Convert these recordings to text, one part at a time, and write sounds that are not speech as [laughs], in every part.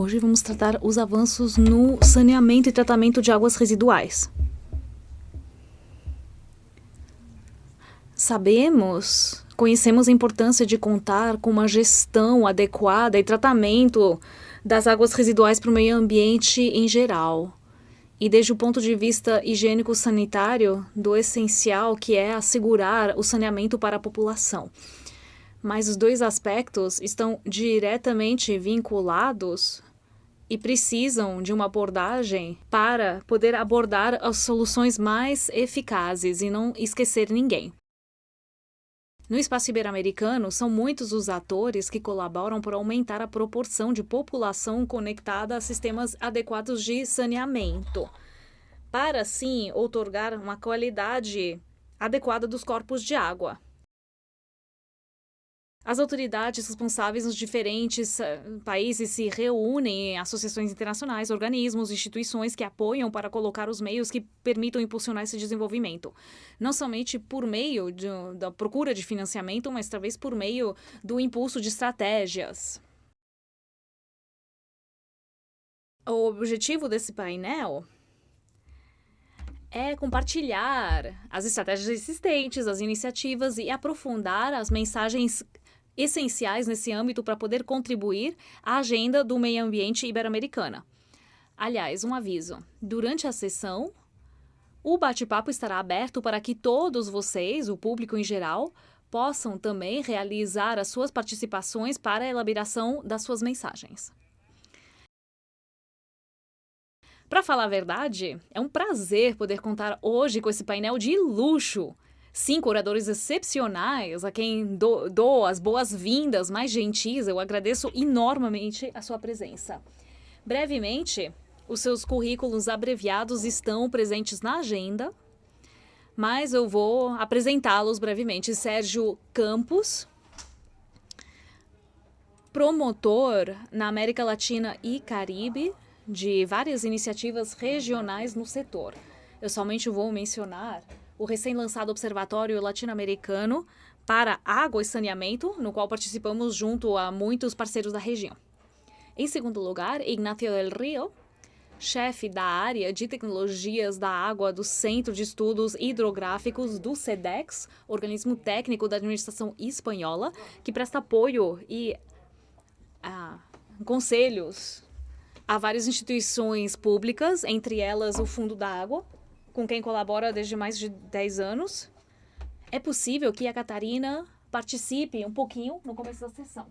Hoje vamos tratar os avanços no saneamento e tratamento de águas residuais. Sabemos, conhecemos a importância de contar com uma gestão adequada e tratamento das águas residuais para o meio ambiente em geral. E desde o ponto de vista higiênico-sanitário, do essencial que é assegurar o saneamento para a população. Mas os dois aspectos estão diretamente vinculados e precisam de uma abordagem para poder abordar as soluções mais eficazes e não esquecer ninguém. No espaço ibero-americano, são muitos os atores que colaboram para aumentar a proporção de população conectada a sistemas adequados de saneamento, para assim outorgar uma qualidade adequada dos corpos de água. As autoridades responsáveis nos diferentes uh, países se reúnem em associações internacionais, organismos, instituições que apoiam para colocar os meios que permitam impulsionar esse desenvolvimento. Não somente por meio de, da procura de financiamento, mas talvez por meio do impulso de estratégias. O objetivo desse painel é compartilhar as estratégias existentes, as iniciativas e aprofundar as mensagens essenciais nesse âmbito para poder contribuir à agenda do meio ambiente ibero-americana. Aliás, um aviso: durante a sessão, o bate-papo estará aberto para que todos vocês, o público em geral, possam também realizar as suas participações para a elaboração das suas mensagens. Para falar a verdade, é um prazer poder contar hoje com esse painel de luxo cinco oradores excepcionais a quem dou, dou as boas-vindas mais gentis. Eu agradeço enormemente a sua presença. Brevemente, os seus currículos abreviados estão presentes na agenda, mas eu vou apresentá-los brevemente. Sérgio Campos, promotor na América Latina e Caribe de várias iniciativas regionais no setor. Eu somente vou mencionar o recém-lançado Observatório Latino-Americano para Água e Saneamento, no qual participamos junto a muitos parceiros da região. Em segundo lugar, Ignacio del Rio, chefe da área de tecnologias da água do Centro de Estudos Hidrográficos do SEDEX, organismo técnico da administração espanhola, que presta apoio e ah, conselhos a várias instituições públicas, entre elas o Fundo da Água, com quem colabora desde mais de 10 anos. É possível que a Catarina participe um pouquinho no começo da sessão.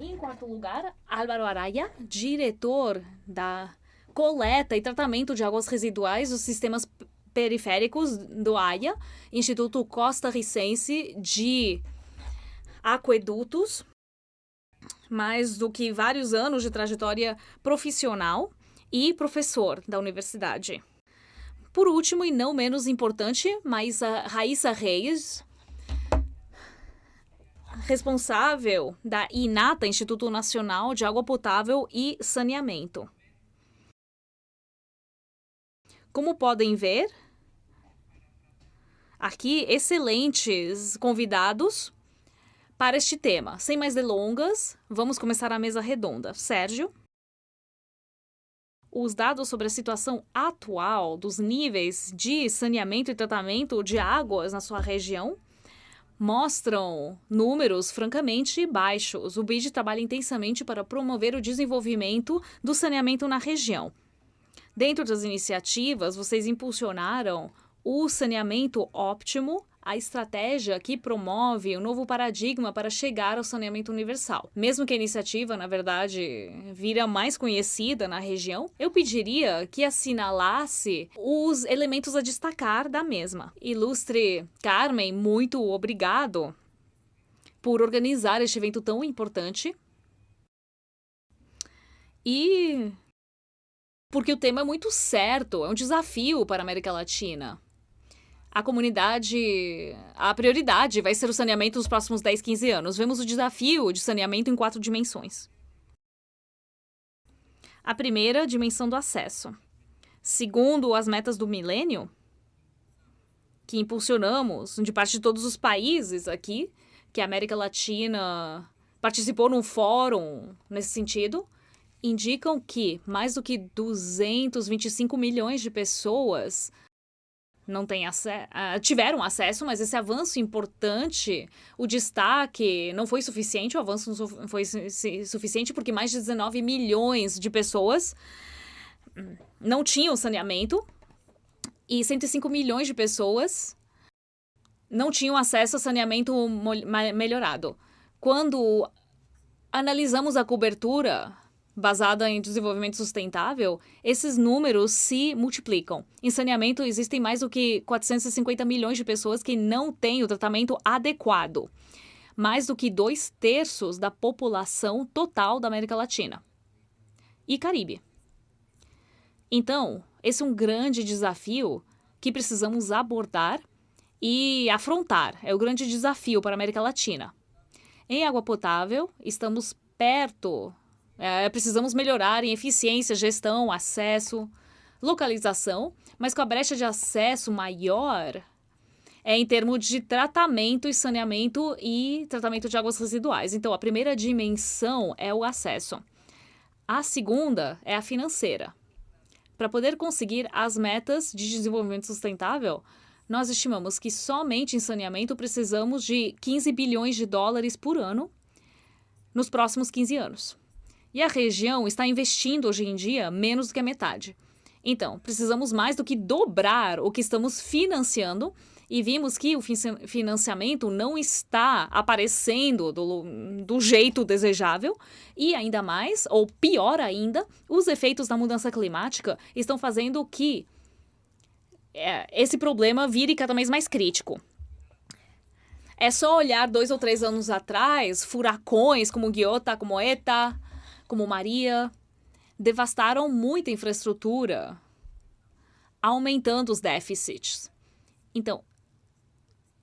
Em quarto lugar, Álvaro Araya, diretor da coleta e tratamento de águas residuais dos sistemas periféricos do AIA, Instituto Costa Ricense de Aquedutos, mais do que vários anos de trajetória profissional e professor da universidade. Por último, e não menos importante, mas Raíssa Reis, responsável da INATA, Instituto Nacional de Água Potável e Saneamento. Como podem ver, aqui excelentes convidados para este tema. Sem mais delongas, vamos começar a mesa redonda. Sérgio os dados sobre a situação atual dos níveis de saneamento e tratamento de águas na sua região mostram números francamente baixos. O BID trabalha intensamente para promover o desenvolvimento do saneamento na região. Dentro das iniciativas, vocês impulsionaram o saneamento óptimo a estratégia que promove um novo paradigma para chegar ao saneamento universal. Mesmo que a iniciativa, na verdade, vira mais conhecida na região, eu pediria que assinalasse os elementos a destacar da mesma. Ilustre Carmen, muito obrigado por organizar este evento tão importante. E porque o tema é muito certo, é um desafio para a América Latina a comunidade, a prioridade vai ser o saneamento nos próximos 10, 15 anos. Vemos o desafio de saneamento em quatro dimensões. A primeira, dimensão do acesso. Segundo as metas do milênio, que impulsionamos de parte de todos os países aqui, que a América Latina participou num fórum nesse sentido, indicam que mais do que 225 milhões de pessoas não têm acesso, uh, tiveram acesso, mas esse avanço importante, o destaque não foi suficiente, o avanço não foi su suficiente porque mais de 19 milhões de pessoas não tinham saneamento e 105 milhões de pessoas não tinham acesso a saneamento melhorado. Quando analisamos a cobertura basada em desenvolvimento sustentável, esses números se multiplicam. Em saneamento, existem mais do que 450 milhões de pessoas que não têm o tratamento adequado. Mais do que dois terços da população total da América Latina e Caribe. Então, esse é um grande desafio que precisamos abordar e afrontar. É o grande desafio para a América Latina. Em água potável, estamos perto é, precisamos melhorar em eficiência, gestão, acesso, localização, mas com a brecha de acesso maior é em termos de tratamento e saneamento e tratamento de águas residuais. Então, a primeira dimensão é o acesso. A segunda é a financeira. Para poder conseguir as metas de desenvolvimento sustentável, nós estimamos que somente em saneamento precisamos de 15 bilhões de dólares por ano nos próximos 15 anos. E a região está investindo hoje em dia menos do que a metade. Então, precisamos mais do que dobrar o que estamos financiando e vimos que o financiamento não está aparecendo do, do, jeito desejável e ainda mais, ou pior ainda, os efeitos da mudança climática estão fazendo que é, esse problema vire cada vez mais crítico. É só olhar dois ou três anos atrás, furacões como Guiota, como Eta, como Maria, devastaram muita infraestrutura, aumentando os déficits. Então,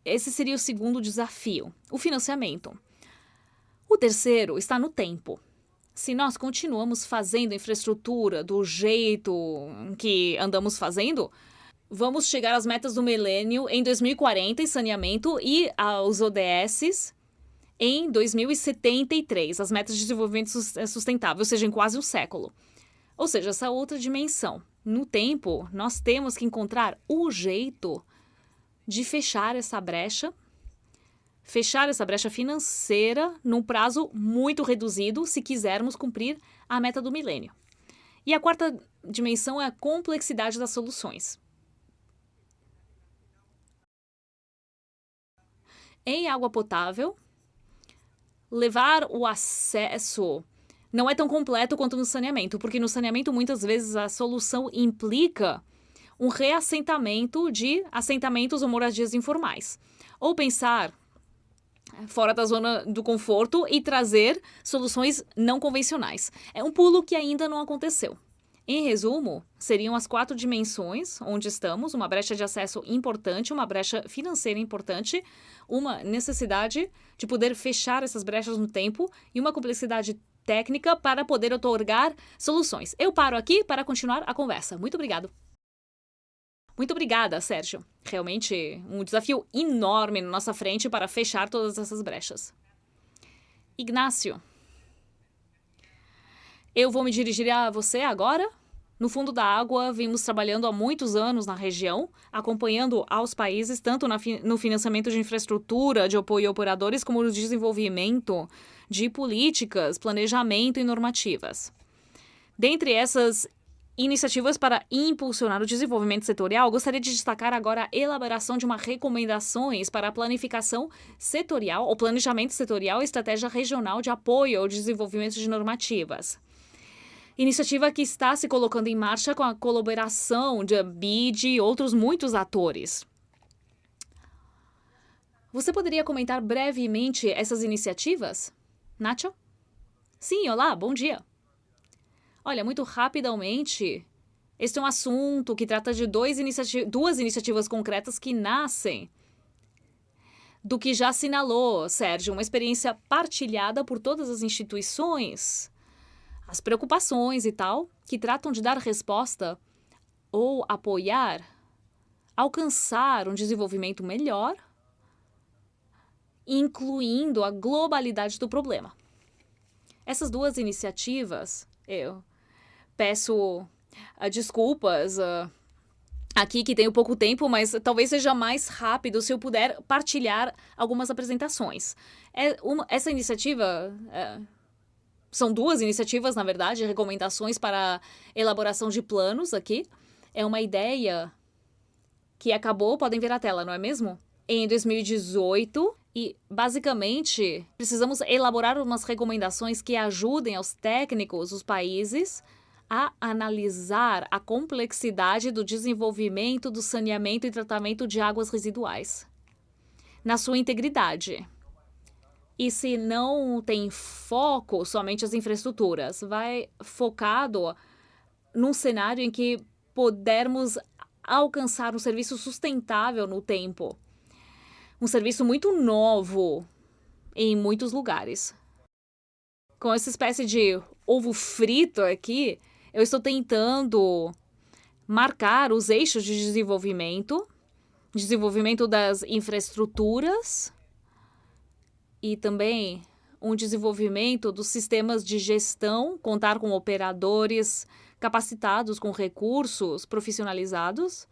esse seria o segundo desafio, o financiamento. O terceiro está no tempo. Se nós continuamos fazendo infraestrutura do jeito que andamos fazendo, vamos chegar às metas do milênio em 2040 em saneamento e aos ODSs em 2073, as metas de desenvolvimento eh, sustentável, ou seja, em quase um século. Ou seja, essa outra dimensão. No tempo, nós temos que encontrar o jeito de fechar essa brecha, fechar essa brecha financeira num prazo muito reduzido se quisermos cumprir a meta do milênio. E a quarta dimensão é a complexidade das soluções. Em água potável, levar o acesso não é tão completo quanto no saneamento, porque no saneamento muitas vezes a solução implica um reassentamento de assentamentos ou moradias informais. Ou pensar fora da zona do conforto e trazer soluções não convencionais. É um pulo que ainda não aconteceu. Em resumo, seriam as quatro dimensões onde estamos: uma brecha de acesso importante, uma brecha financeira importante, uma necessidade de poder fechar essas brechas no tempo e uma complexidade técnica para poder otorgar soluções. Eu paro aqui para continuar a conversa. Muito obrigado. Muito obrigada, Sérgio. Realmente um desafio enorme na nossa frente para fechar todas essas brechas. Ignácio. Eu vou me dirigir a você agora. No fundo da água, vimos trabalhando há muitos anos na região, acompanhando aos países tanto no financiamento de infraestrutura, de apoio a operadores, como no desenvolvimento de políticas, planejamento e normativas. Dentre essas iniciativas para impulsionar o desenvolvimento setorial, gostaria de destacar agora a elaboração de uma recomendações para a planificação setorial, ou planejamento setorial e estratégia regional de apoio ao desenvolvimento de normativas. Iniciativa que está se colocando em marcha com a colaboração de BID e outros muitos atores. Você poderia comentar brevemente essas iniciativas? Nacho? Sim, olá, bom dia. Olha, muito rapidamente, este é um assunto que trata de iniciati duas iniciativas concretas que nascem do que já assinalou, Sérgio, uma experiência partilhada por todas as instituições as preocupações e tal, que tratam de dar resposta ou apoiar, alcançar um desenvolvimento melhor, incluindo a globalidade do problema. Essas duas iniciativas, eu peço uh, desculpas uh, aqui que tenho pouco tempo, mas talvez seja mais rápido se eu puder partilhar algumas apresentações. É uma, essa iniciativa é, são duas iniciativas, na verdade, recomendações para elaboração de planos aqui. É uma ideia que acabou, podem ver a tela, não é mesmo? Em 2018, e basicamente precisamos elaborar umas recomendações que ajudem aos técnicos, os países, a analisar a complexidade do desenvolvimento do saneamento e tratamento de águas residuais na sua integridade. E se não tem foco somente as infraestruturas, vai focado num cenário em que pudermos alcançar um serviço sustentável no tempo. Um serviço muito novo em muitos lugares. Com essa espécie de ovo frito aqui, eu estou tentando marcar os eixos de desenvolvimento, desenvolvimento das infraestruturas e também um desenvolvimento dos sistemas de gestão, contar com operadores capacitados com recursos profissionalizados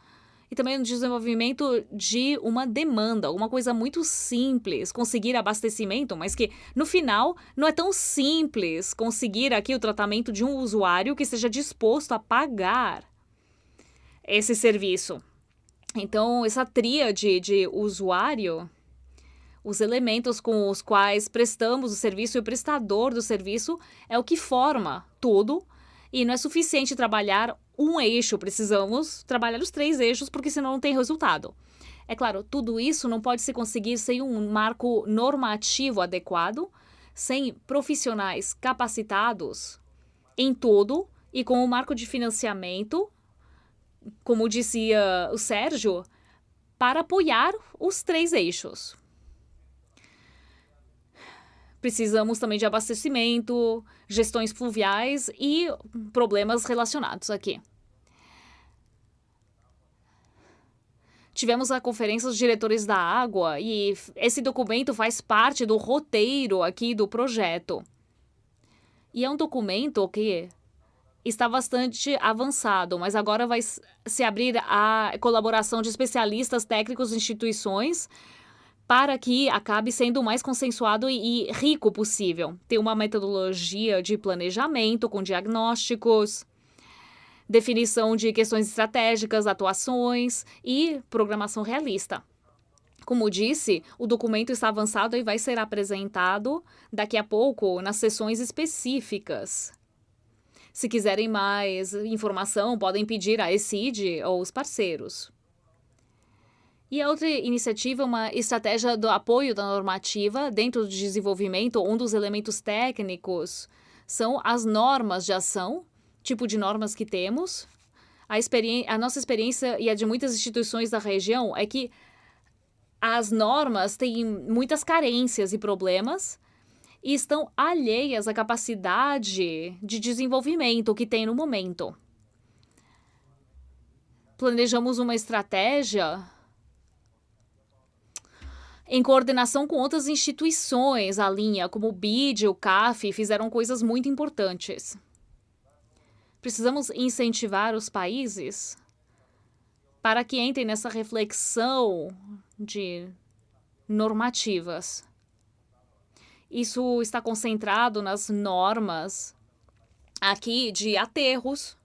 e também no desenvolvimento de uma demanda, uma coisa muito simples, conseguir abastecimento, mas que no final não é tão simples conseguir aqui o tratamento de um usuário que esteja disposto a pagar esse serviço. Então, essa tríade de usuário, os elementos com os quais prestamos o serviço e o prestador do serviço é o que forma tudo e não é suficiente trabalhar um eixo, precisamos trabalhar os três eixos, porque senão não tem resultado. É claro, tudo isso não pode se conseguir sem um marco normativo adequado, sem profissionais capacitados em tudo e com o um marco de financiamento, como dizia o Sérgio, para apoiar os três eixos. Precisamos também de abastecimento, gestões fluviais e problemas relacionados aqui. Tivemos a conferência dos diretores da água e esse documento faz parte do roteiro aqui do projeto. E é um documento que está bastante avançado, mas agora vai se abrir a colaboração de especialistas técnicos e instituições para que acabe sendo o mais consensuado e rico possível. Tem uma metodologia de planejamento com diagnósticos, definição de questões estratégicas, atuações e programação realista. Como disse, o documento está avançado e vai ser apresentado daqui a pouco nas sessões específicas. Se quiserem mais informação, podem pedir a ECID ou os parceiros. E a outra iniciativa é uma estratégia do apoio da normativa dentro do desenvolvimento. Um dos elementos técnicos são as normas de ação tipo de normas que temos. A, a nossa experiência e a de muitas instituições da região é que as normas têm muitas carências e problemas e estão alheias à capacidade de desenvolvimento que tem no momento. Planejamos uma estratégia em coordenação com outras instituições, a linha, como o BID, o CAF, fizeram coisas muito importantes. Precisamos incentivar os países para que entrem nessa reflexão de normativas. Isso está concentrado nas normas aqui de aterros,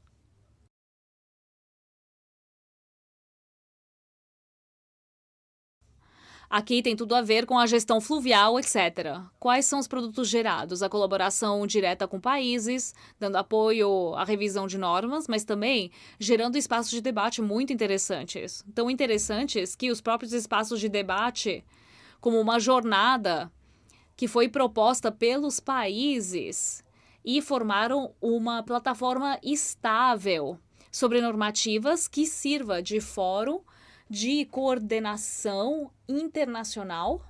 Aqui tem tudo a ver com a gestão fluvial, etc. Quais são os produtos gerados? A colaboração direta com países, dando apoio à revisão de normas, mas também gerando espaços de debate muito interessantes. Tão interessantes que os próprios espaços de debate, como uma jornada que foi proposta pelos países e formaram uma plataforma estável sobre normativas que sirva de fórum de coordenação internacional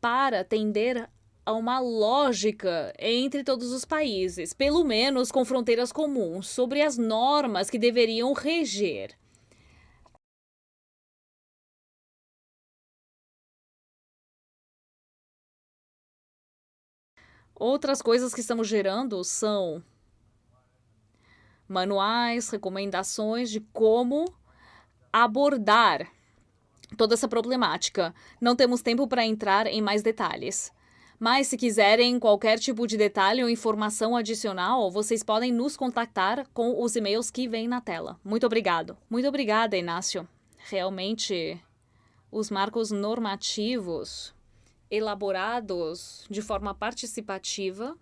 para atender a uma lógica entre todos os países, pelo menos com fronteiras comuns, sobre as normas que deveriam reger. Outras coisas que estamos gerando são manuais, recomendações de como abordar toda essa problemática. Não temos tempo para entrar em mais detalhes. Mas se quiserem qualquer tipo de detalhe ou informação adicional, vocês podem nos contactar com os e-mails que vêm na tela. Muito obrigado. Muito obrigada, Inácio. Realmente, os marcos normativos elaborados de forma participativa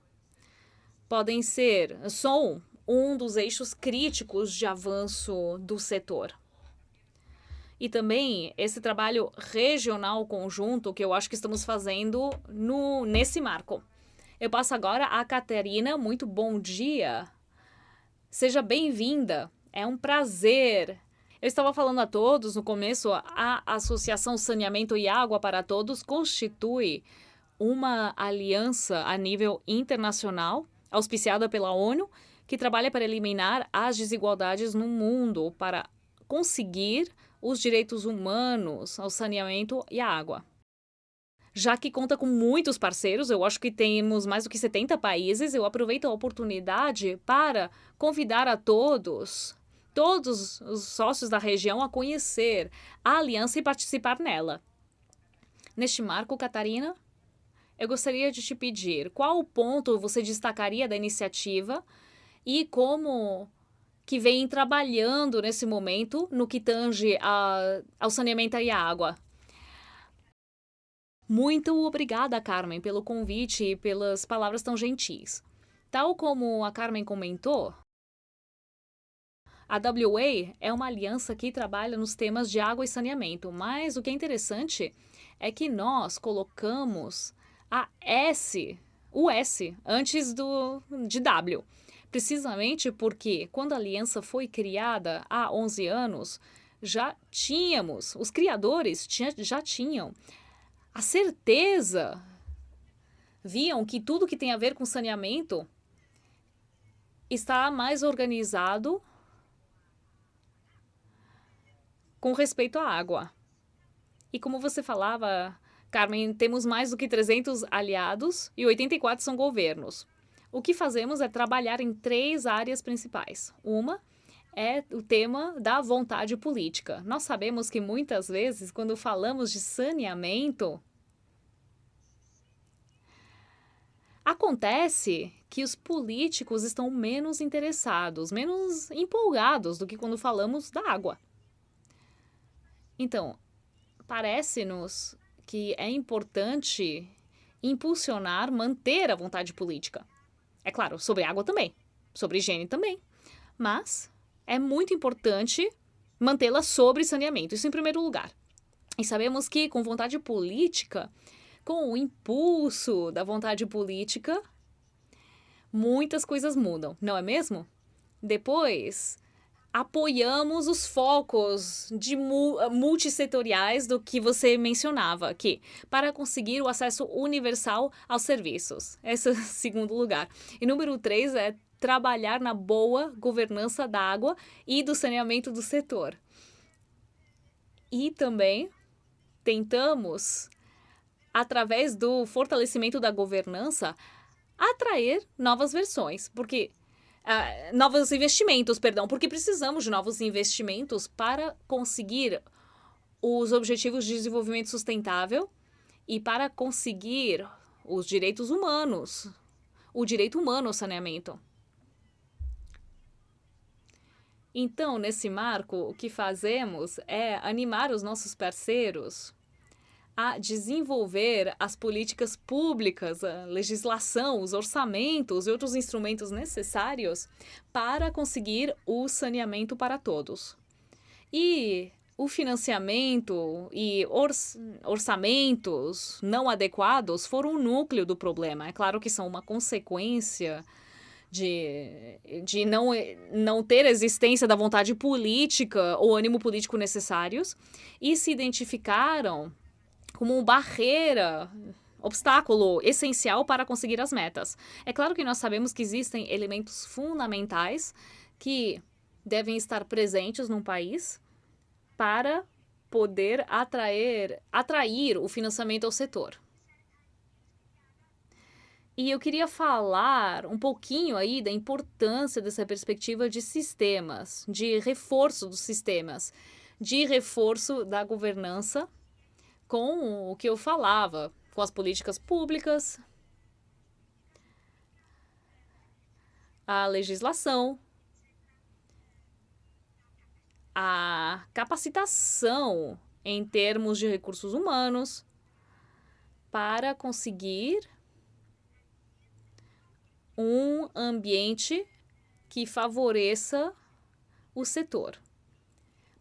podem ser, são um dos eixos críticos de avanço do setor. E também esse trabalho regional conjunto que eu acho que estamos fazendo no, nesse marco. Eu passo agora a Catarina. Muito bom dia. Seja bem-vinda. É um prazer. Eu estava falando a todos no começo, a Associação Saneamento e Água para Todos constitui uma aliança a nível internacional, auspiciada pela ONU, que trabalha para eliminar as desigualdades no mundo, para conseguir os direitos humanos ao saneamento e à água. Já que conta com muitos parceiros, eu acho que temos mais do que 70 países, eu aproveito a oportunidade para convidar a todos, todos os sócios da região a conhecer a aliança e participar nela. Neste marco, Catarina, eu gostaria de te pedir qual ponto você destacaria da iniciativa e como que vem trabalhando nesse momento no que tange a, ao saneamento e à água. Muito obrigada, Carmen, pelo convite e pelas palavras tão gentis. Tal como a Carmen comentou, a WA é uma aliança que trabalha nos temas de água e saneamento, mas o que é interessante é que nós colocamos a S, o S, antes do, de W. Precisamente porque, quando a aliança foi criada há 11 anos, já tínhamos, os criadores tinha, já tinham a certeza, viam que tudo que tem a ver com saneamento está mais organizado com respeito à água. E como você falava, Carmen, temos mais do que 300 aliados e 84 são governos. O que fazemos é trabalhar em três áreas principais. Uma é o tema da vontade política. Nós sabemos que muitas vezes, quando falamos de saneamento, acontece que os políticos estão menos interessados, menos empolgados do que quando falamos da água. Então, parece-nos que é importante impulsionar, manter a vontade política. É claro, sobre água também, sobre higiene também. Mas é muito importante mantê-la sobre saneamento, isso em primeiro lugar. E sabemos que com vontade política, com o impulso da vontade política, muitas coisas mudam, não é mesmo? Depois, apoiamos os focos de multissetoriais do que você mencionava aqui, para conseguir o acesso universal aos serviços. Esse é o [laughs] segundo lugar. E número três é trabalhar na boa governança da água e do saneamento do setor. E também tentamos, através do fortalecimento da governança, atrair novas versões, porque uh, novos investimentos, perdão, porque precisamos de novos investimentos para conseguir os objetivos de desenvolvimento sustentável e para conseguir os direitos humanos, o direito humano ao saneamento. Então, nesse marco, o que fazemos é animar os nossos parceiros a desenvolver as políticas públicas, a legislação, os orçamentos e outros instrumentos necessários para conseguir o saneamento para todos. E o financiamento e orçamentos não adequados foram o núcleo do problema. É claro que são uma consequência de, de não, não ter existência da vontade política ou ânimo político necessários e se identificaram como barreira, obstáculo essencial para conseguir as metas. É claro que nós sabemos que existem elementos fundamentais que devem estar presentes num país para poder atrair, atrair o financiamento ao setor. E eu queria falar um pouquinho aí da importância dessa perspectiva de sistemas, de reforço dos sistemas, de reforço da governança com o que eu falava, com as políticas públicas, a legislação, a capacitação em termos de recursos humanos para conseguir um ambiente que favoreça o setor.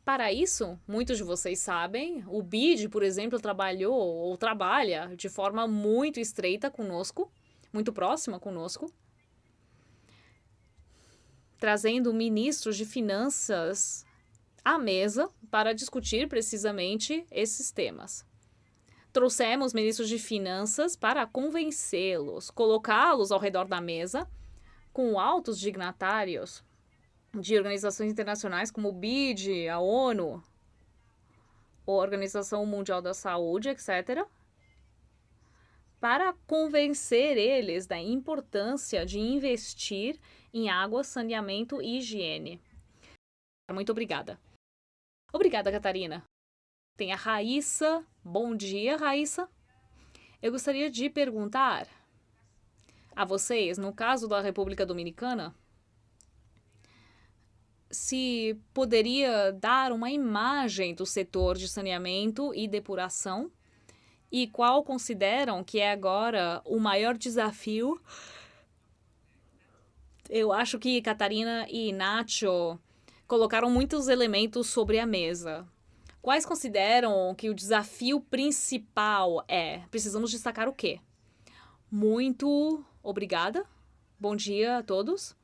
Para isso, muitos de vocês sabem, o BID, por exemplo, trabalhou ou trabalha de forma muito estreita conosco, muito próxima conosco, trazendo ministros de finanças à mesa para discutir precisamente esses temas. Trouxemos ministros de finanças para convencê-los, colocá-los ao redor da mesa com altos dignatários de organizações internacionais como o BID, a ONU, a Organização Mundial da Saúde, etc., para convencer eles da importância de investir em água, saneamento e higiene. Muito obrigada. Obrigada, Catarina. Tem a Raíssa. Bom dia, Raíssa. Eu gostaria de perguntar a vocês, no caso da República Dominicana, se poderia dar uma imagem do setor de saneamento e depuração e qual consideram que é agora o maior desafio. Eu acho que Catarina e Nacho colocaram muitos elementos sobre a mesa. Quais consideram que o desafio principal é? Precisamos destacar o quê? Muito obrigada. Bom dia a todos.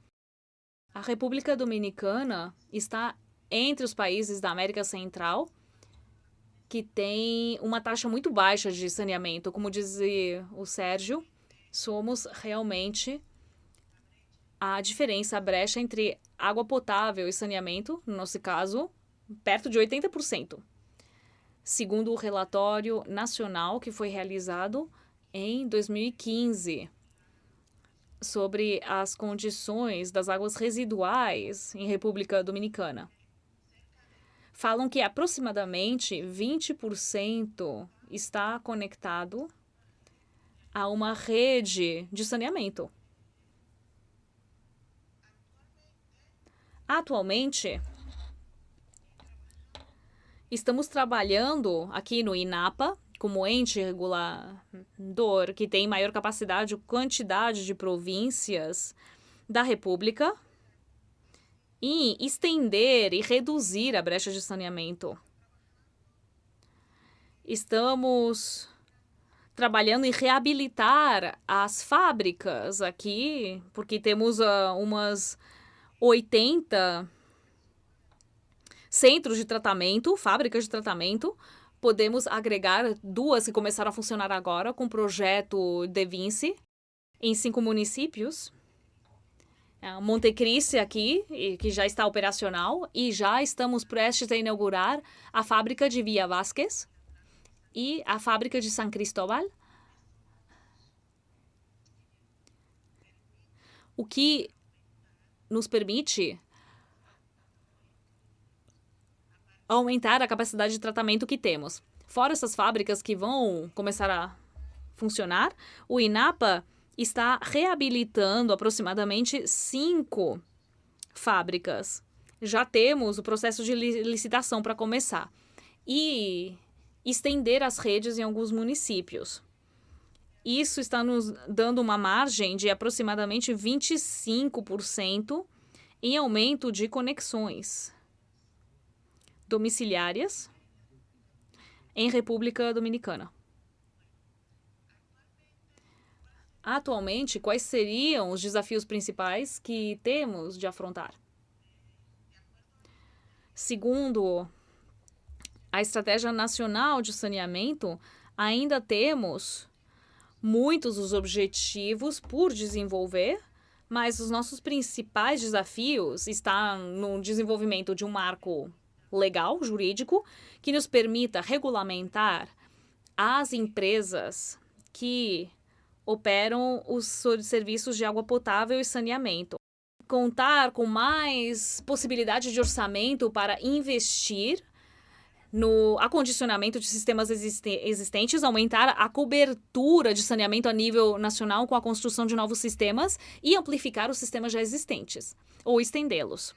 A República Dominicana está entre os países da América Central que tem uma taxa muito baixa de saneamento. Como dizia o Sérgio, somos realmente a diferença, a brecha entre água potável e saneamento, no nosso caso, perto de 80% segundo o relatório nacional que foi realizado em 2015 sobre as condições das águas residuais em República Dominicana. Falam que aproximadamente 20% está conectado a uma rede de saneamento. Atualmente, Estamos trabalhando aqui no INAPA, como ente regulador que tem maior capacidade e quantidade de províncias da República, em estender e reduzir a brecha de saneamento. Estamos trabalhando em reabilitar as fábricas aqui, porque temos uh, umas 80 centros de tratamento, fábricas de tratamento. Podemos agregar duas que começaram a funcionar agora com o projeto De Vinci em cinco municípios. É, Montecristi aqui, que já está operacional, e já estamos prestes a inaugurar a fábrica de Via Vasquez e a fábrica de San Cristóbal. O que nos permite aumentar a capacidade de tratamento que temos. Fora essas fábricas que vão começar a funcionar, o INAPA está reabilitando aproximadamente cinco fábricas. Já temos o processo de licitação para começar. E estender as redes em alguns municípios. Isso está nos dando uma margem de aproximadamente 25% em aumento de conexões domiciliárias em República Dominicana. Atualmente, quais seriam os desafios principais que temos de afrontar? Segundo a Estratégia Nacional de Saneamento, ainda temos muitos os objetivos por desenvolver, mas os nossos principais desafios estão no desenvolvimento de um marco legal, jurídico, que nos permita regulamentar as empresas que operam os serviços de água potável e saneamento. Contar com mais possibilidade de orçamento para investir no acondicionamento de sistemas existentes, aumentar a cobertura de saneamento a nível nacional com a construção de novos sistemas e amplificar os sistemas já existentes, ou estendê-los.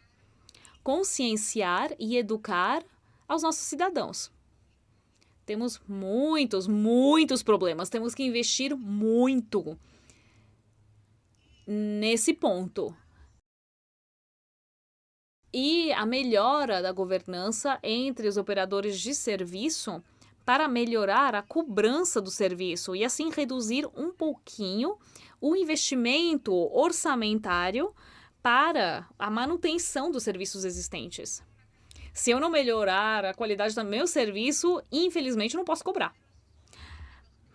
Conscienciar e educar aos nossos cidadãos. Temos muitos, muitos problemas. Temos que investir muito nesse ponto. E a melhora da governança entre os operadores de serviço para melhorar a cobrança do serviço e assim reduzir um pouquinho o investimento orçamentário para a manutenção dos serviços existentes. Se eu não melhorar a qualidade do meu serviço, infelizmente não posso cobrar.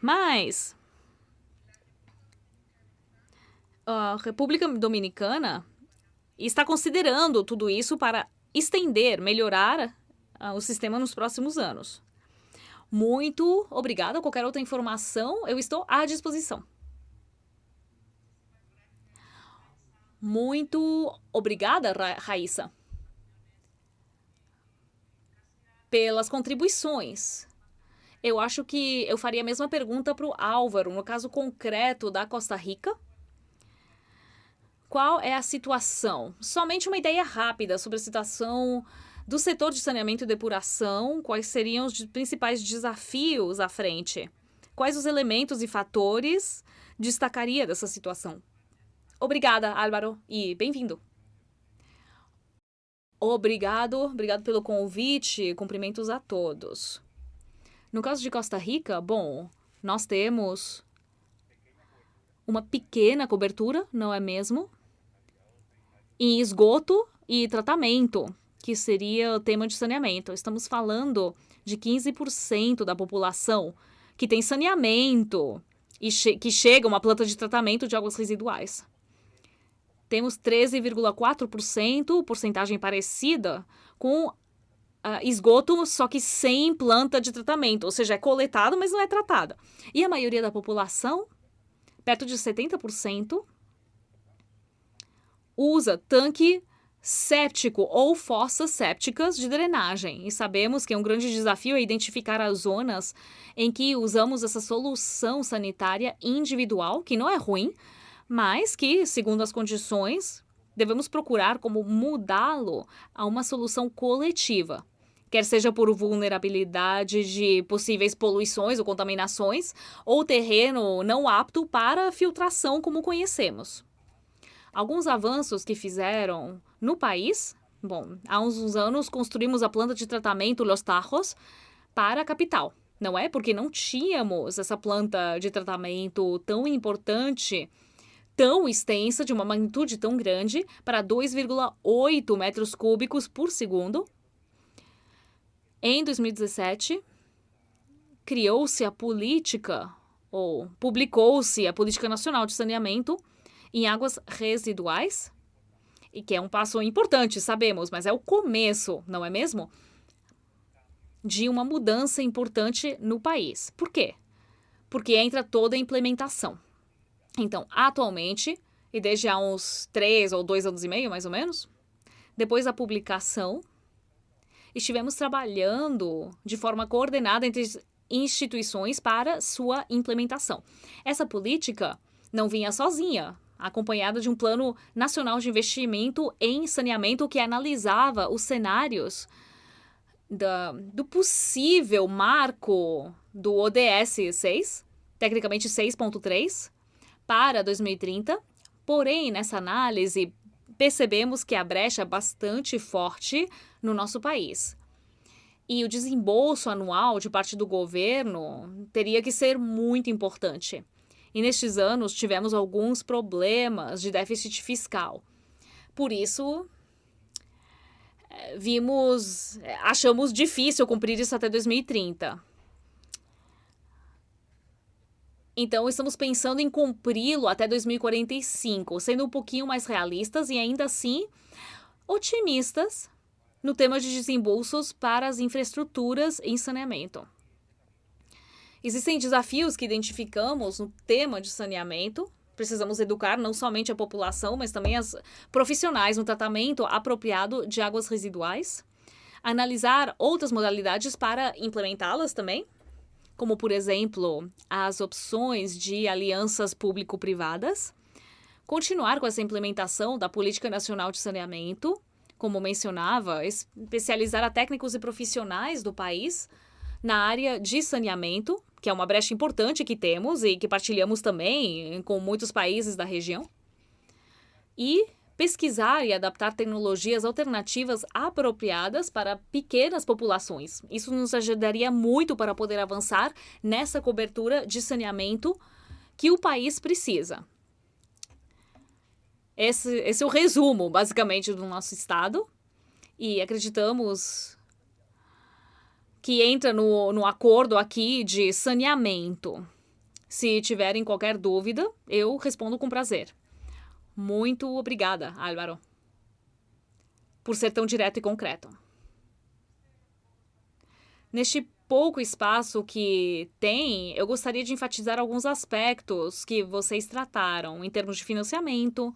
Mas a República Dominicana está considerando tudo isso para estender, melhorar uh, o sistema nos próximos anos. Muito obrigada. Qualquer outra informação, eu estou à disposição. Muito obrigada, Ra Raíssa pelas contribuições. Eu acho que eu faria a mesma pergunta para o Álvaro, no caso concreto da Costa Rica. Qual é a situação? Somente uma ideia rápida sobre a situação do setor de saneamento e depuração, quais seriam os principais desafios à frente? Quais os elementos e fatores destacaria dessa situação? Obrigada, Álvaro, e bem-vindo. Obrigado, obrigado pelo convite, cumprimentos a todos. No caso de Costa Rica, bom, nós temos uma pequena cobertura, não é mesmo? Em esgoto e tratamento, que seria o tema de saneamento. Estamos falando de 15% da população que tem saneamento e che que chega uma planta de tratamento de águas residuais temos 13,4%, porcentagem parecida com uh, esgoto, só que sem planta de tratamento, ou seja, é coletado, mas não é tratada. E a maioria da população, perto de 70%, usa tanque séptico ou fossas sépticas de drenagem. E sabemos que é um grande desafio é identificar as zonas em que usamos essa solução sanitária individual, que não é ruim, mas que, segundo as condições, devemos procurar como mudá-lo a uma solução coletiva, quer seja por vulnerabilidade de possíveis poluições ou contaminações, ou terreno não apto para filtração como conhecemos. Alguns avanços que fizeram no país, bom, há uns anos construímos a planta de tratamento Los Tajos para a capital, não é? Porque não tínhamos essa planta de tratamento tão importante tão extensa, de uma magnitude tão grande, para 2,8 metros cúbicos por segundo. Em 2017, criou-se a política, ou publicou-se a Política Nacional de Saneamento em Águas Residuais, e que é um passo importante, sabemos, mas é o começo, não é mesmo? De uma mudança importante no país. Por quê? Porque entra toda a implementação. Então, atualmente, e desde há uns três ou dois anos e meio, mais ou menos, depois da publicação, estivemos trabalhando de forma coordenada entre instituições para sua implementação. Essa política não vinha sozinha, acompanhada de um plano nacional de investimento em saneamento que analisava os cenários da, do possível marco do ODS 6, tecnicamente 6.3, para 2030, porém, nessa análise, percebemos que a brecha é bastante forte no nosso país. E o desembolso anual de parte do governo teria que ser muito importante. E nestes anos tivemos alguns problemas de déficit fiscal. Por isso, eh, vimos, eh, achamos difícil cumprir isso até 2030. Então, estamos pensando em cumpri-lo até 2045, sendo um pouquinho mais realistas e ainda assim otimistas no tema de desembolsos para as infraestruturas em saneamento. Existem desafios que identificamos no tema de saneamento. Precisamos educar não somente a população, mas também as profissionais no tratamento apropriado de águas residuais. Analisar outras modalidades para implementá-las também, como, por exemplo, as opções de alianças público-privadas. Continuar com essa implementação da Política Nacional de Saneamento, como mencionava, especializar a técnicos e profissionais do país na área de saneamento, que é uma brecha importante que temos e que partilhamos também com muitos países da região. E pesquisar e adaptar tecnologias alternativas apropriadas para pequenas populações. Isso nos ajudaria muito para poder avançar nessa cobertura de saneamento que o país precisa. Esse, esse é o resumo, basicamente, do nosso estado. E acreditamos que entra no, no acordo aqui de saneamento. Se tiverem qualquer dúvida, eu respondo com prazer. Muito obrigada, Álvaro, por ser tão direto e concreto. Neste pouco espaço que tem, eu gostaria de enfatizar alguns aspectos que vocês trataram em termos de financiamento,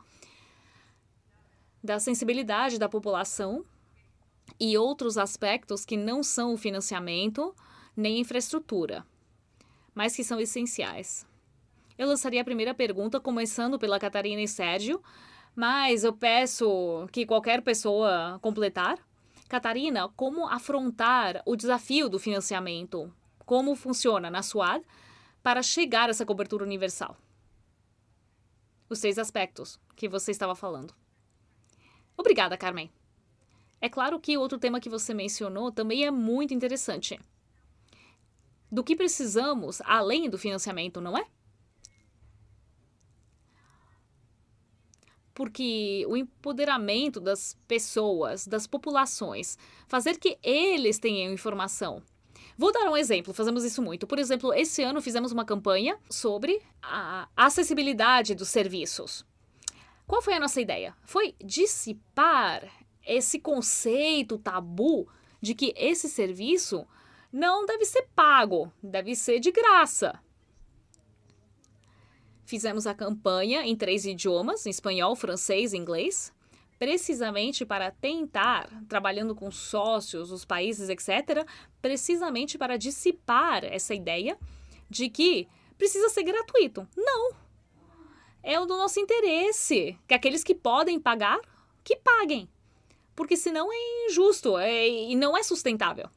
da sensibilidade da população e outros aspectos que não são o financiamento nem infraestrutura, mas que são essenciais. Eu lançaria a primeira pergunta começando pela Catarina e Sérgio, mas eu peço que qualquer pessoa completar. Catarina, como afrontar o desafio do financiamento? Como funciona na SUAD para chegar a essa cobertura universal? Os seis aspectos que você estava falando. Obrigada, Carmen. É claro que outro tema que você mencionou também é muito interessante. Do que precisamos além do financiamento, não é? Porque o empoderamento das pessoas, das populações, fazer que eles tenham informação. Vou dar um exemplo, fazemos isso muito. Por exemplo, esse ano fizemos uma campanha sobre a acessibilidade dos serviços. Qual foi a nossa ideia? Foi dissipar esse conceito tabu de que esse serviço não deve ser pago, deve ser de graça. Fizemos a campanha em três idiomas, espanhol, francês e inglês, precisamente para tentar, trabalhando com sócios, os países, etc., precisamente para dissipar essa ideia de que precisa ser gratuito. Não! É do nosso interesse que aqueles que podem pagar, que paguem porque senão é injusto é, e não é sustentável.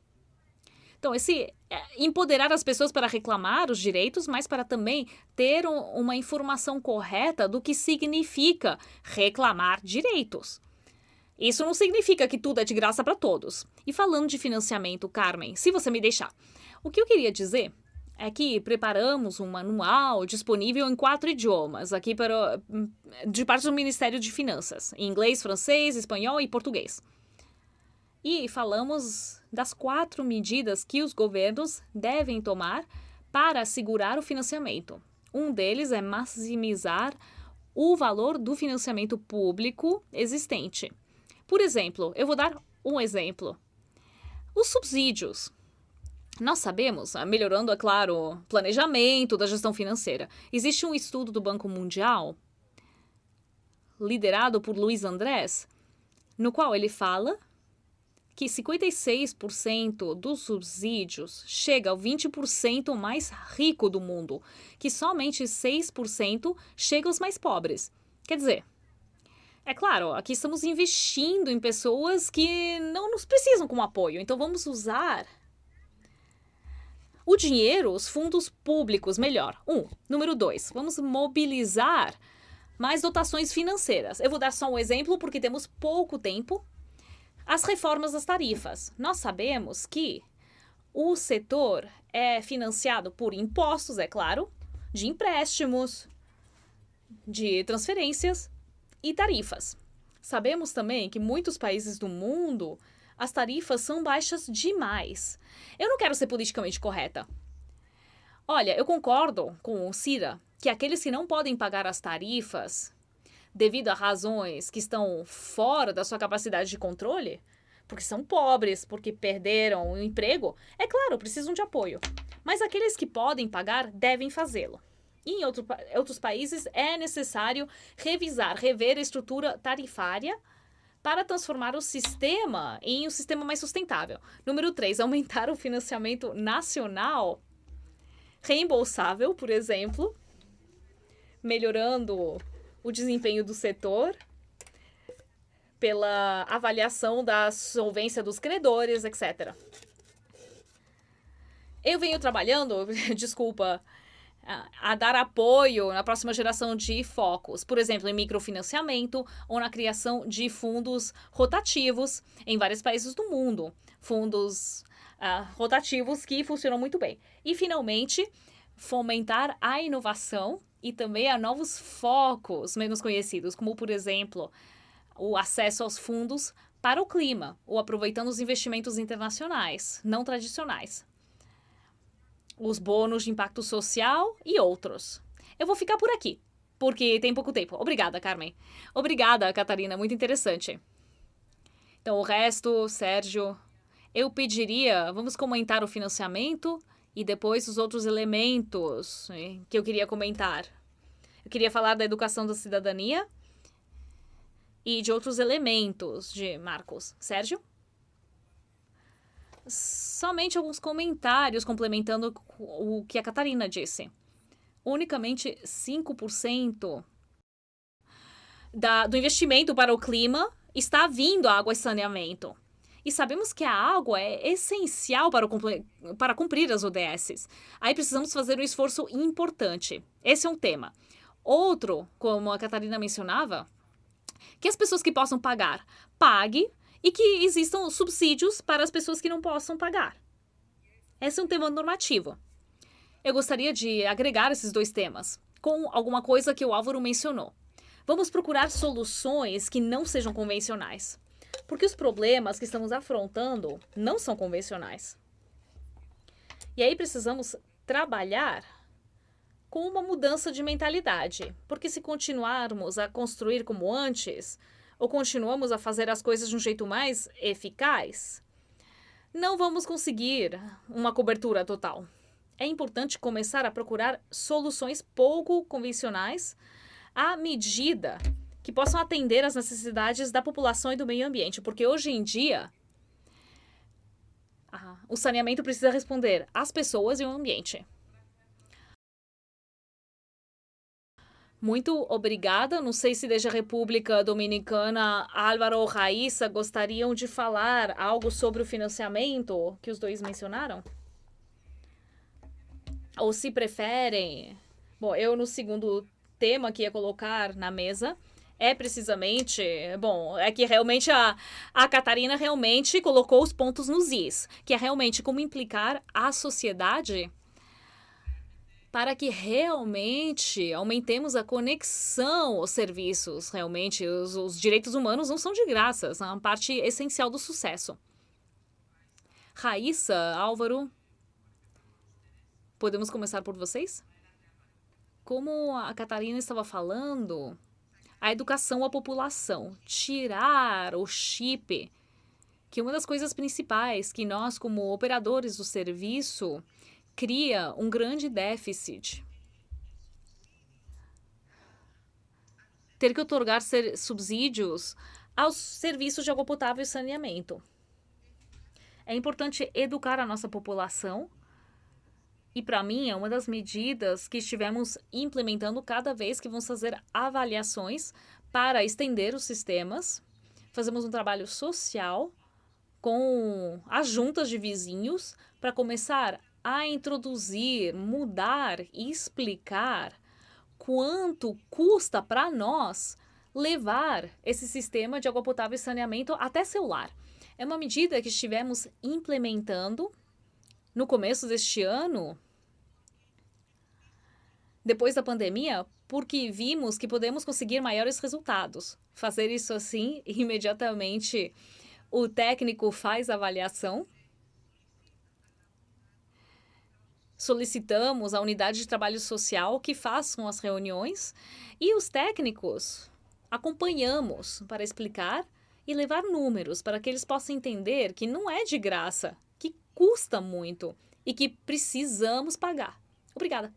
Então, esse é, empoderar as pessoas para reclamar os direitos, mas para também ter um, uma informação correta do que significa reclamar direitos. Isso não significa que tudo é de graça para todos. E falando de financiamento, Carmen, se você me deixar, o que eu queria dizer é que preparamos um manual disponível em quatro idiomas, aqui para, de parte do Ministério de Finanças, em inglês, francês, espanhol e português. E falamos das quatro medidas que os governos devem tomar para assegurar o financiamento. Um deles é maximizar o valor do financiamento público existente. Por exemplo, eu vou dar um exemplo. Os subsídios nós sabemos, ah, melhorando, é claro, o planejamento da gestão financeira. Existe um estudo do Banco Mundial, liderado por Luiz Andrés, no qual ele fala que 56% dos subsídios chega ao 20% mais rico do mundo, que somente 6% chega aos mais pobres. Quer dizer, é claro, aqui estamos investindo em pessoas que não nos precisam como apoio, então vamos usar o dinheiro, os fundos públicos, melhor. Um. Número dois, vamos mobilizar mais dotações financeiras. Eu vou dar só um exemplo porque temos pouco tempo. As reformas das tarifas. Nós sabemos que o setor é financiado por impostos, é claro, de empréstimos, de transferências e tarifas. Sabemos também que muitos países do mundo as tarifas são baixas demais. Eu não quero ser politicamente correta. Olha, eu concordo com o Cira que aqueles que não podem pagar as tarifas devido a razões que estão fora da sua capacidade de controle, porque são pobres, porque perderam o emprego, é claro, precisam de apoio. Mas aqueles que podem pagar devem fazê-lo. Em outro, outros países é necessário revisar, rever a estrutura tarifária para transformar o sistema em um sistema mais sustentável. Número 3, aumentar o financiamento nacional reembolsável, por exemplo, melhorando o desempenho do setor pela avaliação da solvência dos credores, etc. Eu venho trabalhando, [laughs] desculpa, a, dar apoio na próxima geração de focos, por exemplo, em microfinanciamento ou na criação de fundos rotativos em vários países do mundo. Fundos uh, rotativos que funcionam muito bem. E, finalmente, fomentar a inovação e também a novos focos menos conhecidos, como, por exemplo, o acesso aos fundos para o clima, ou aproveitando os investimentos internacionais, não tradicionais os bônus de impacto social e outros. Eu vou ficar por aqui, porque tem pouco tempo. Obrigada, Carmen. Obrigada, Catarina, muito interessante. Então, o resto, Sérgio, eu pediria, vamos comentar o financiamento e depois os outros elementos que eu queria comentar. Eu queria falar da educação da cidadania e de outros elementos de Marcos. Sérgio? somente alguns comentários complementando o que a Catarina disse. Unicamente 5% da, do investimento para o clima está vindo a água e saneamento. E sabemos que a água é essencial para, para cumprir as ODSs. Aí precisamos fazer um esforço importante. Esse é um tema. Outro, como a Catarina mencionava, que as pessoas que possam pagar, pague e que existam subsídios para as pessoas que não possam pagar. Esse é um tema normativo. Eu gostaria de agregar esses dois temas com alguma coisa que o Álvaro mencionou. Vamos procurar soluções que não sejam convencionais, porque os problemas que estamos afrontando não são convencionais. E aí precisamos trabalhar com uma mudança de mentalidade, porque se continuarmos a construir como antes, ou continuamos a fazer as coisas de um jeito mais eficaz, não vamos conseguir uma cobertura total. É importante começar a procurar soluções pouco convencionais à medida que possam atender às necessidades da população e do meio ambiente, porque hoje em dia o saneamento precisa responder às pessoas e ao ambiente. Muito obrigada. Não sei se desde a República Dominicana, Álvaro ou Raíssa gostariam de falar algo sobre o financiamento que os dois mencionaram? Ou se preferem. Bom, eu no segundo tema que ia colocar na mesa é precisamente. Bom, é que realmente a, a Catarina realmente colocou os pontos nos is, que é realmente como implicar a sociedade para que realmente aumentemos a conexão aos serviços. Realmente, os, os direitos humanos não são de graça, são uma parte essencial do sucesso. Raíssa, Álvaro, podemos começar por vocês? Como a Catarina estava falando, a educação à população, tirar o chip, que é uma das coisas principais que nós, como operadores do serviço, cria um grande déficit. Ter que otorgar subsídios aos serviços de água potável e saneamento. É importante educar a nossa população e, para mim, é uma das medidas que estivemos implementando cada vez que vamos fazer avaliações para estender os sistemas. Fazemos um trabalho social com as juntas de vizinhos para começar a introduzir, mudar e explicar quanto custa para nós levar esse sistema de água potável e saneamento até seu lar. É uma medida que estivemos implementando no começo deste ano, depois da pandemia, porque vimos que podemos conseguir maiores resultados. Fazer isso assim, [laughs] imediatamente o técnico faz a avaliação solicitamos à unidade de trabalho social que façam as reuniões e os técnicos acompanhamos para explicar e levar números para que eles possam entender que não é de graça, custa muito e que precisamos pagar. Obrigada.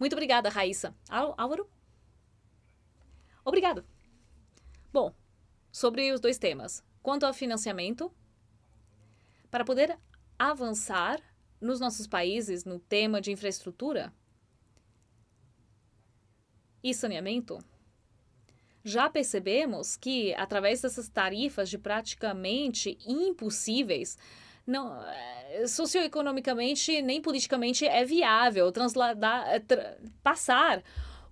Muito obrigada, Raíssa. Álvaro? Obrigado. Bom, sobre os dois temas. Quanto ao financiamento, para poder avançar nos nossos países no tema de infraestrutura e saneamento, já percebemos que, através dessas tarifas de praticamente impossíveis, não, eh, socioeconomicamente nem politicamente é viável transladar, eh, tra passar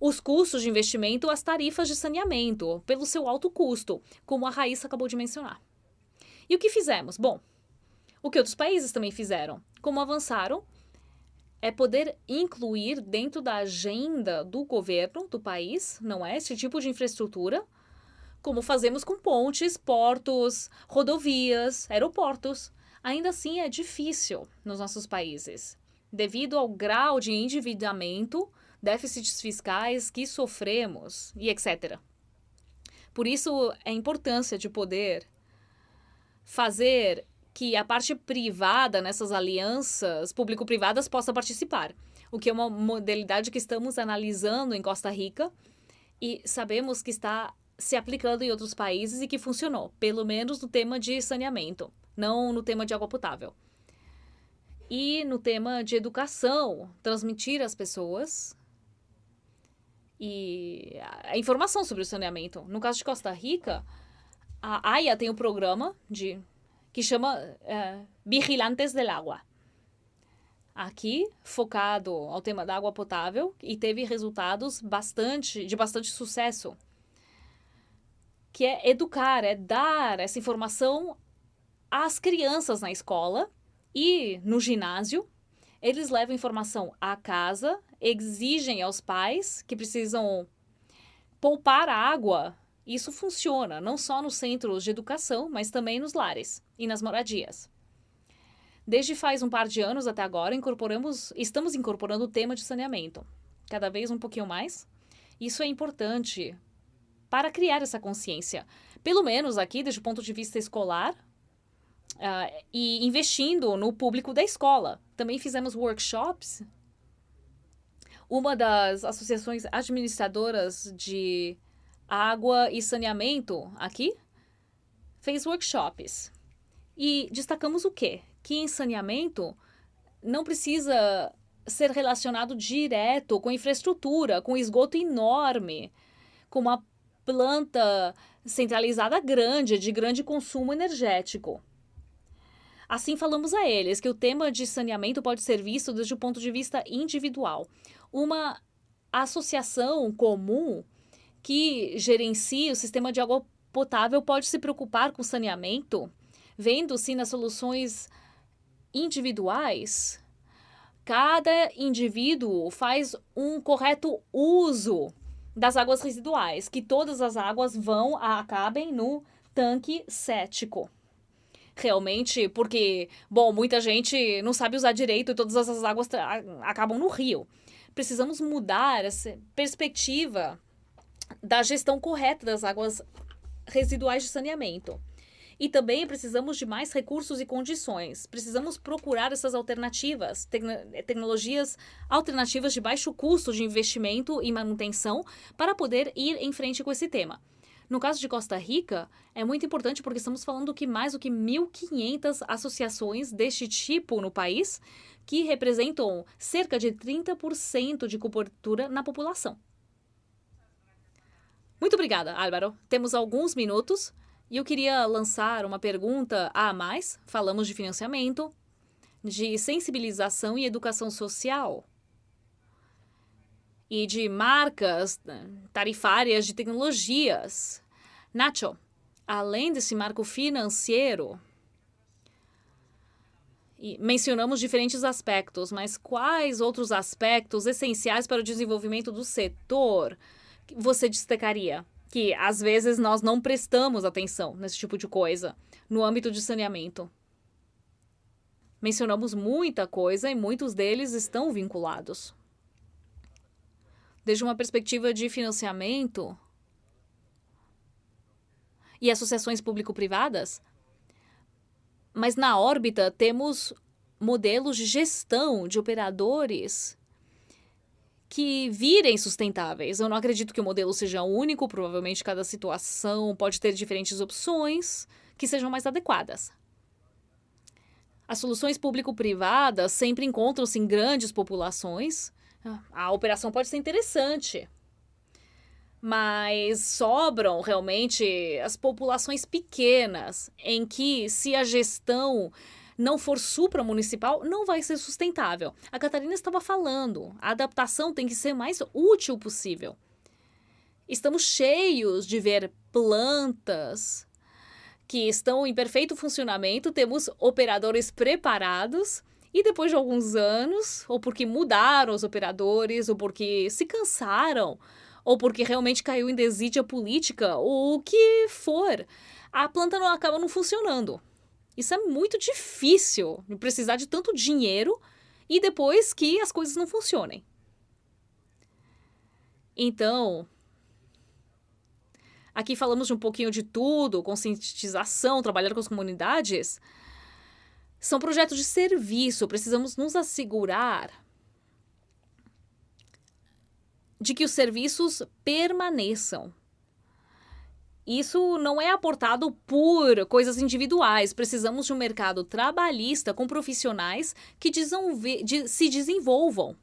os custos de investimento às tarifas de saneamento, pelo seu alto custo, como a Raíssa acabou de mencionar. E o que fizemos? Bom, o que outros países também fizeram. Como avançaram, é poder incluir dentro da agenda do governo do país, não é? Esse tipo de infraestrutura, como fazemos com pontes, portos, rodovias, aeroportos. Ainda assim, é difícil nos nossos países, devido ao grau de endividamento, déficits fiscais que sofremos e etc. Por isso, a importância de poder fazer que a parte privada nessas alianças público-privadas possa participar, o que é uma modalidade que estamos analisando em Costa Rica e sabemos que está se aplicando em outros países e que funcionou, pelo menos no tema de saneamento, não no tema de água potável. E no tema de educação, transmitir às pessoas e a informação sobre o saneamento. No caso de Costa Rica, a AIA tem um programa de que chama uh, Vigilantes del Agua. Aqui, focado ao tema da água potável e teve resultados bastante de bastante sucesso. Que é educar, é dar essa informação às crianças na escola e no ginásio. Eles levam informação à casa, exigem aos pais que precisam poupar água isso funciona não só nos centros de educação, mas também nos lares e nas moradias. Desde faz um par de anos até agora, incorporamos, estamos incorporando o tema de saneamento, cada vez um pouquinho mais. Isso é importante para criar essa consciência, pelo menos aqui, desde o ponto de vista escolar, uh, e investindo no público da escola. Também fizemos workshops. Uma das associações administradoras de água e saneamento aqui fez workshops. E destacamos o quê? Que em saneamento não precisa ser relacionado direto com infraestrutura, com esgoto enorme, com uma planta centralizada grande, de grande consumo energético. Assim, falamos a eles que o tema de saneamento pode ser visto desde o ponto de vista individual. Uma associação comum que gerencia o sistema de água potável pode se preocupar com saneamento, vendo-se nas soluções individuais. Cada indivíduo faz um correto uso das águas residuais, que todas as águas vão acabem no tanque cético. Realmente, porque, bom, muita gente não sabe usar direito e todas essas águas acabam no rio. Precisamos mudar essa perspectiva da gestão correta das águas residuais de saneamento. E também precisamos de mais recursos e condições. Precisamos procurar essas alternativas, tecnologias alternativas de baixo custo de investimento e manutenção para poder ir em frente com esse tema. No caso de Costa Rica, é muito importante porque estamos falando que mais do que 1.500 associações deste tipo no país, que representam cerca de 30% de cobertura na população. Muito obrigada, Álvaro. Temos alguns minutos e eu queria lançar uma pergunta a mais. Falamos de financiamento, de sensibilização e educação social e de marcas né, tarifárias de tecnologias. Nacho, além desse marco financeiro, mencionamos diferentes aspectos, mas quais outros aspectos essenciais para o desenvolvimento do setor você destacaria? Que às vezes nós não prestamos atenção nesse tipo de coisa no âmbito de saneamento. Mencionamos muita coisa e muitos deles estão vinculados. Desde uma perspectiva de financiamento e associações público-privadas, mas na órbita temos modelos de gestão de operadores que virem sustentáveis. Eu não acredito que o modelo seja único, provavelmente cada situação pode ter diferentes opções que sejam mais adequadas. As soluções público-privadas sempre encontram-se em grandes populações. A operação pode ser interessante, mas sobram realmente as populações pequenas, em que, se a gestão não for supramunicipal, não vai ser sustentável. A Catarina estava falando, a adaptação tem que ser mais útil possível. Estamos cheios de ver plantas que estão em perfeito funcionamento, temos operadores preparados e depois de alguns anos, ou porque mudaram os operadores, ou porque se cansaram, ou porque realmente caiu em desídia política, ou o que for, a planta não acaba não funcionando. Isso é muito difícil, precisar de tanto dinheiro e depois que as coisas não funcionem. Então, aqui falamos de um pouquinho de tudo, conscientização, trabalhar com as comunidades. São projetos de serviço, precisamos nos assegurar de que os serviços permaneçam. Isso não é aportado por coisas individuais. Precisamos de um mercado trabalhista com profissionais que se desenvolvam.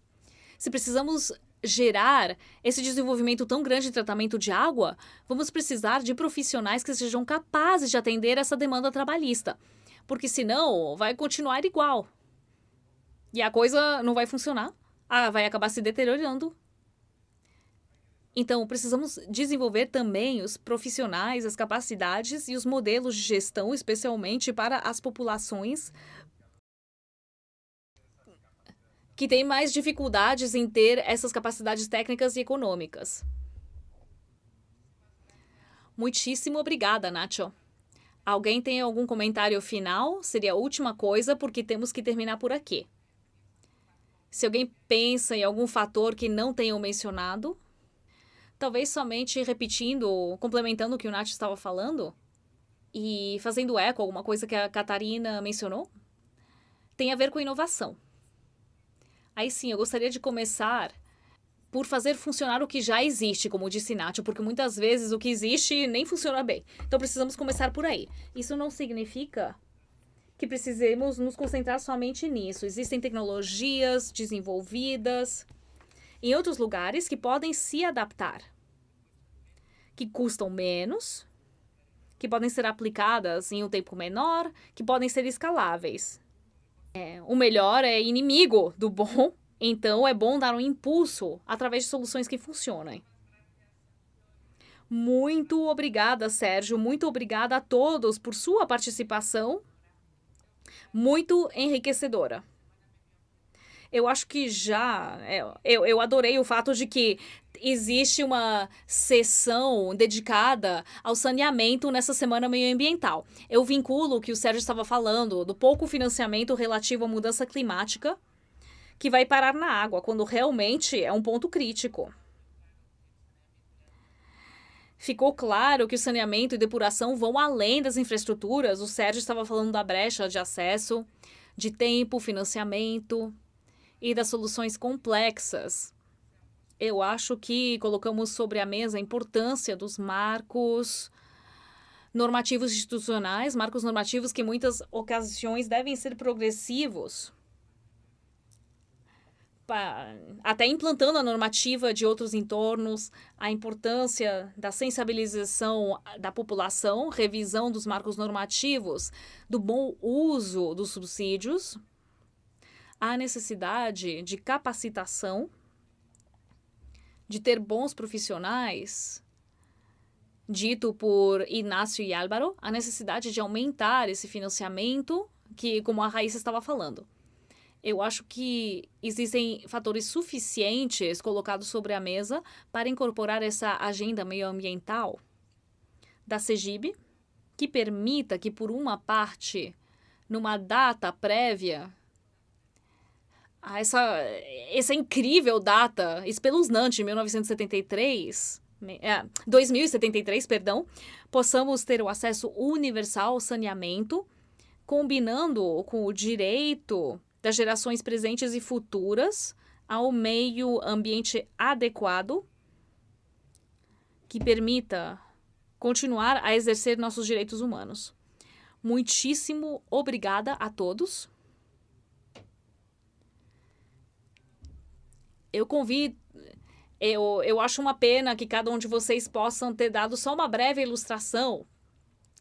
Se precisamos gerar esse desenvolvimento tão grande de tratamento de água, vamos precisar de profissionais que sejam capazes de atender essa demanda trabalhista. Porque senão vai continuar igual. E a coisa não vai funcionar. Ah, vai acabar se deteriorando então, precisamos desenvolver também os profissionais, as capacidades e os modelos de gestão, especialmente para as populações que têm mais dificuldades em ter essas capacidades técnicas e econômicas. Muitíssimo obrigada, Nacho. Alguém tem algum comentário final? Seria a última coisa, porque temos que terminar por aqui. Se alguém pensa em algum fator que não tenham mencionado, talvez somente repetindo, complementando o que o Nath estava falando e fazendo eco alguma coisa que a Catarina mencionou, tem a ver com inovação. Aí sim, eu gostaria de começar por fazer funcionar o que já existe, como disse Nath, porque muitas vezes o que existe nem funciona bem. Então precisamos começar por aí. Isso não significa que precisemos nos concentrar somente nisso. Existem tecnologias desenvolvidas em outros lugares que podem se adaptar, que custam menos, que podem ser aplicadas em um tempo menor, que podem ser escaláveis. É, o melhor é inimigo do bom, então é bom dar um impulso através de soluções que funcionem. Muito obrigada, Sérgio. Muito obrigada a todos por sua participação. Muito enriquecedora eu acho que já. É, eu, eu adorei o fato de que existe uma sessão dedicada ao saneamento nessa semana meioambiental. Eu vinculo o que o Sérgio estava falando do pouco financiamento relativo à mudança climática que vai parar na água, quando realmente é um ponto crítico. Ficou claro que o saneamento e depuração vão além das infraestruturas. O Sérgio estava falando da brecha de acesso, de tempo, financiamento e das soluções complexas. Eu acho que colocamos sobre a mesa a importância dos marcos normativos institucionais, marcos normativos que muitas ocasiões devem ser progressivos, até implantando a normativa de outros entornos, a importância da sensibilização da população, revisão dos marcos normativos, do bom uso dos subsídios, há necessidade de capacitação, de ter bons profissionais, dito por Inácio e Álvaro, a necessidade de aumentar esse financiamento, que como a Raíssa estava falando. Eu acho que existem fatores suficientes colocados sobre a mesa para incorporar essa agenda meioambiental da CEGIB, que permita que, por uma parte, numa data prévia, ah, essa, essa incrível data, espeluznante, 1973, é, 2073, perdão, possamos ter o acesso universal ao saneamento, combinando com o direito das gerações presentes e futuras ao meio ambiente adequado que permita continuar a exercer nossos direitos humanos. Muitíssimo obrigada a todos. Eu convido. Eu, eu acho uma pena que cada um de vocês possam ter dado só uma breve ilustração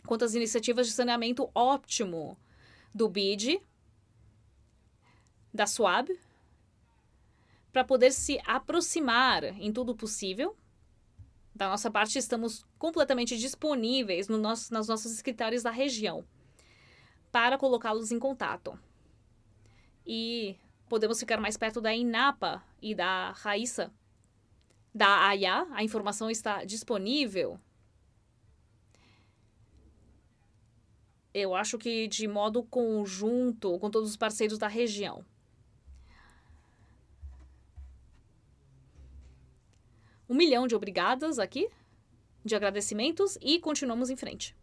quanto às iniciativas de saneamento óptimo do BID, da SWAB, para poder se aproximar em tudo possível. Da nossa parte, estamos completamente disponíveis no nosso, nas nossas escritórios da região para colocá-los em contato. E podemos ficar mais perto da INAPA e da Raíssa, da AIA. A informação está disponível. Eu acho que de modo conjunto com todos os parceiros da região. Um milhão de obrigadas aqui, de agradecimentos, e continuamos em frente.